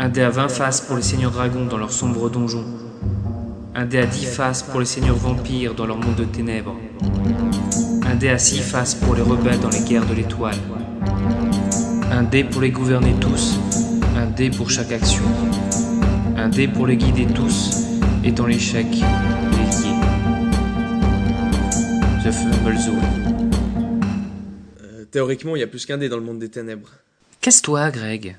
Un dé à 20 faces pour les seigneurs dragons dans leur sombre donjon. Un dé à 10 faces pour les seigneurs vampires dans leur monde de ténèbres. Un dé à 6 faces pour les rebelles dans les guerres de l'étoile. Un dé pour les gouverner tous, un dé pour chaque action. Un dé pour les guider tous, et dans l'échec, les lier. The Fumble Zone. Euh, théoriquement, il y a plus qu'un dé dans le monde des ténèbres. Casse-toi, Greg?